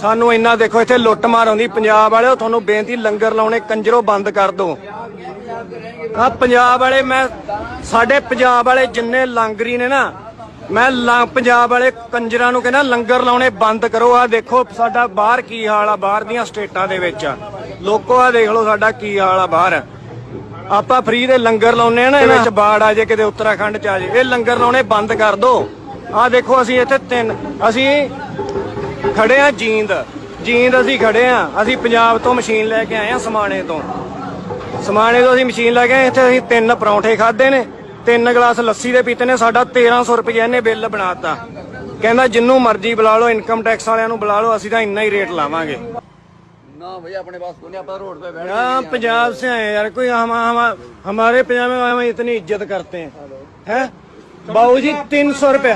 ਸਾਨੂੰ ਇੰਨਾ ਦੇਖੋ, ਇੱਥੇ ਲੁੱਟ ਮਾਰ ਆਉਂਦੀ। ਪੰਜਾਬ ਵਾਲਿਓ, ਤੁਹਾਨੂੰ ਬੇਨਤੀ, ਲੰਗਰ ਲਾਉਣੇ, ਕੰਜਰੋ ਬੰਦ ਕਰ ਦਿਓ ਆ ਪੰਜਾਬ ਵਾਲੇ, ਮੈਂ, ਸਾਡੇ ਪੰਜਾਬ ਵਾਲੇ ਜਿੰਨੇ ਲੰਗਰੀ ਨੇ ਨਾ, ਮੈਂ ਪੰਜਾਬ ਵਾਲੇ ਕੰਜਰਾਂ ਨੂੰ ਕਹਿੰਦਾ, ਲੰਗਰ ਲਾਉਣੇ ਬੰਦ ਕਰੋ। ਆ ਦੇਖੋ, ਸਾਡਾ ਬਾਹਰ ਕੀ ਹਾਲ ਆ, ਬਾਹਰ ਦੀਆਂ ਸਟੇਟਾਂ ਦੇ ਵਿੱਚ। ਲੋਕੋ ਆ ਦੇਖ ਲਓ ਸਾਡਾ ਕੀ ਹਾਲ ਆ ਬਾਹਰ। ਆਪਾਂ ਫ੍ਰੀ ਦੇ ਲੰਗਰ ਲਾਉਨੇ ਆ ਨਾ ਇਹਦੇ ਵਿੱਚ ਬਾੜ ਆ ਜੇ ਕਿਤੇ ਉੱਤਰਾਖੰਡ ਚ ਆ ਜੇ। ਇਹ ਲੰਗਰ ਲਾਉਣੇ ਬੰਦ ਕਰ ਦਿਓ ਆ ਦੇਖੋ, ਅਸੀਂ ਇੱਥੇ ਤਿੰਨ, ਅਸੀਂ ਖੜੇ ਆ ਜੀਂਦ ਜੀਂਦ ਅਸੀਂ ਖੜੇ ਆ ਅਸੀਂ ਪੰਜਾਬ ਤੋਂ ਮਸ਼ੀਨ ਲੈ ਕੇ ਆਏ ਆ ਸਮਾਣੇ ਤੋਂ ਸਮਾਣੇ ਤੋਂ ਅਸੀਂ ਮਸ਼ੀਨ ਲੈ ਕੇ ਆਏ ਇੱਥੇ ਅਸੀਂ ਤਿੰਨ ਪਰੌਂਠੇ ਖਾਦੇ ਨੇ ਤਿੰਨ ਗਲਾਸ ਲੱਸੀ ਦੇ ਪੀਤੇ ਨੇ ਸਾਡਾ 1300 ਰੁਪਏ ਇਹਨੇ ਬਿੱਲ ਬਣਾਤਾ ਕਹਿੰਦਾ ਜਿੰਨੂੰ ਮਰਜ਼ੀ ਬੁਲਾ ਲਓ ਇਨਕਮ ਟੈਕਸ ਵਾਲਿਆਂ ਨੂੰ ਬੁਲਾ ਲਓ ਅਸੀਂ ਤਾਂ ਇੰਨਾ ਹੀ ਰੇਟ ਲਾਵਾਂਗੇ ना भैया अपने पास कोने अपन रोड पे बैठ यहाँ पंजाब से आए हैं यार कोई हम, हम हमारे पंजाब में हम इतनी इज्जत करते हैं हैं बाबू जी तीन सौ रुपया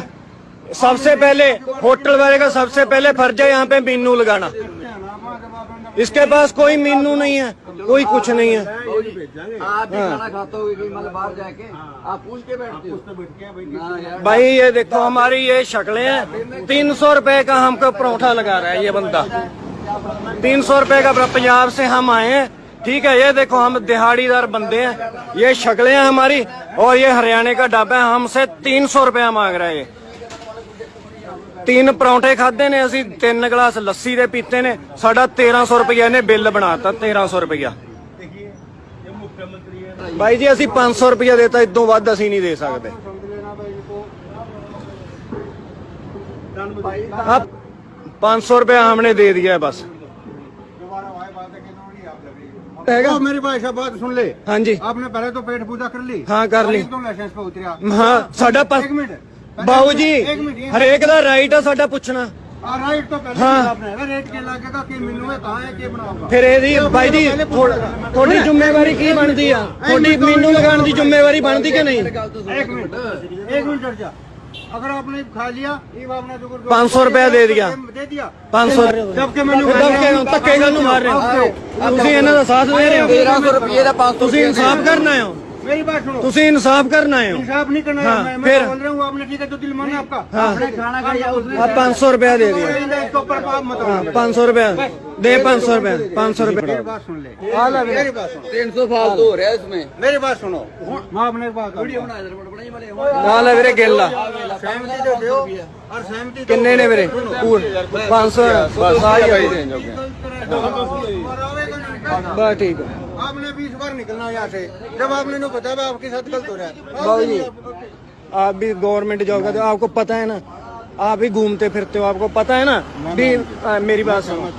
सबसे पहले होटल वाले का सबसे पहले फ़र्ज़ है यहाँ पे मीनू लगाना। इसके पास कोई मीनू नहीं है कोई कुछ नहीं है। मतलब भाई ये देखो हमारी ये शक्लें हैं। तीन सौ रुपए का हमको परोठा लगा रहा है ये बंदा। तीन सौ रुपए का पंजाब से हम आए हैं। ठीक है ये देखो हम दिहाड़ीदार बंदे हैं। ये शक्लें हैं हमारी और ये हरियाणा का ढाबा है। हमसे तीन सौ रुपया मांग रहा है ये। ਤਿੰਨ ਪਰੌਂਠੇ ਖਾਦੇ ਨੇ ਅਸੀਂ ਤਿੰਨ ਗਲਾਸ ਲੱਸੀ ਦੇ ਪੀਤੇ ਨੇ ਸਾਡਾ 1300 ਰੁਪਏ ਇਹਨੇ ਬਿੱਲ ਬਣਾਤਾ 1300 ਰੁਪਇਆ ਬਾਈ ਜੀ ਅਸੀਂ 500 ਰੁਪਇਆ ਦੇਤਾ ਇਦੋਂ ਵੱਧ ਅਸੀਂ ਨਹੀਂ ਦੇ ਸਕਦੇ। ਆ 500 ਰੁਪਏ ਹਮਨੇ ਦੇ ਦਿਆ ਬਸ। ਹੈਗਾ? ਮੇਰੀ ਭਾਈ ਬਾਤ ਸੁਣ ਲੈ। ਹਾਂਜੀ। ਆਪਨੇ ਪਹਿਲੇ ਤੋਂ ਪੇਟ ਪੂਜਾ ਕਰ ਲਈ। ਹਾਂ ਕਰ ਲਈ। ਤੋਂ ਲਾਇਸੈਂਸ ਪੇ ਉਤਰਿਆ ਹਾਂ ਸਾਡਾ 1 ਮਿੰਟ। ਬਾਉ ਜੀ ਹਰੇਕ ਦਾ ਰਾਈਟ ਆ ਸਾਡਾ ਪੁੱਛਣਾ। ਆ ਰਾਈਟ ਤੋਂ ਪਹਿਲੇ ਹਾਂ। ਕਿਹੜਾ ਰੇਟ ਕਿ ਲੱਗੇਗਾ ਕਿ ਮੈਨੂੰ ਇਹ ਤਾਂ ਹੈ ਕਿ ਬਣਾਉਗਾ ਫਿਰ ਇਹਦੀ ਬਾਈ ਜੀ ਤੁਹਾਡੀ ਜ਼ਿੰਮੇਵਾਰੀ ਕੀ ਬਣਦੀ ਆ? ਤੁਹਾਡੀ ਮੈਨੂੰ ਲਗਾਉਣ ਦੀ ਜ਼ਿੰਮੇਵਾਰੀ ਬਣਦੀ ਕਿ ਨਹੀਂ? एक मिनट एक मिनट डर जा अगर आपने खा लिया ये आपने जो 500 रुपया दे दिया। दे दिया 500 जब के ਮੈਨੂੰ ਧੱਕੇ ਨਾਲ ਧੱਕੇ ਨਾਲ ਨੂੰ ਮਾਰ ਰਹੇ ਹੋ। ਤੁਸੀਂ ਇਹਨਾਂ ਦਾ ਸਾਥ ਦੇ ਰਹੇ ਹੋ। 1300 ਰੁਪਏ ਦਾ 500 ਤੁਸੀਂ ਇਨਸਾਫ ਕਰਨ ਆਏ मेरी बात सुनो ਤੁਸੀਂ इनसाफ करना है इंसाफ नहीं करना हाँ, है मैं, मैं फिर? बोल रहा हूँ आपने ठीक है जो दिल माना आपका हाँ। आपने खाना खाया उसने आप पाँच सौ रुपया दे दिया इसके ऊपर आप मत हाँ आओ। पाँच सौ रुपया दे पाँच सौ रुपया पाँच सौ रुपया मेरी बात सुन ले मेरी बात सुनो तीन सौ फालतू हो रहा है इसमें मेरी बात सुनो मैं अपने एक बात वीडियो करूंगा। बना इधर बड़ा ही वाले ਨਾਲ ਹੈ ਵੀਰੇ ਗਿੱਲ ਆ सहमति तो दो और सहमति तो ਕਿੰਨੇ ਨੇ ਵੀਰੇ ਪੂਰ 500 ਬਸ ਆ ਹੀ ਆ और आवेगा नहीं। ਬਸ ਠੀਕ ਹੈ आपने बीस बार निकलना यहाँ से। जब आपने नहीं पता है आपके साथ गलत हो रहा है। बाबू जी आप भी गवर्नमेंट जॉब करते हो आपको पता है ना? आप भी घूमते फिरते हो आपको पता है ना? भी आ, मेरी बात सुनो।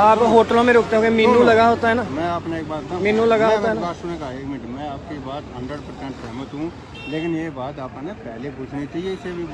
आप होटलों में रुकते होंगे मीनू लगा होता है ना? मैं आपने एक बात मीनू लगा होता है ना? बात एक मिनट। मैं आपकी बात हंड्रेड परसेंट सहमत हूँ। लेकिन ये बात आपने पहले पूछनी चाहिए इसे भी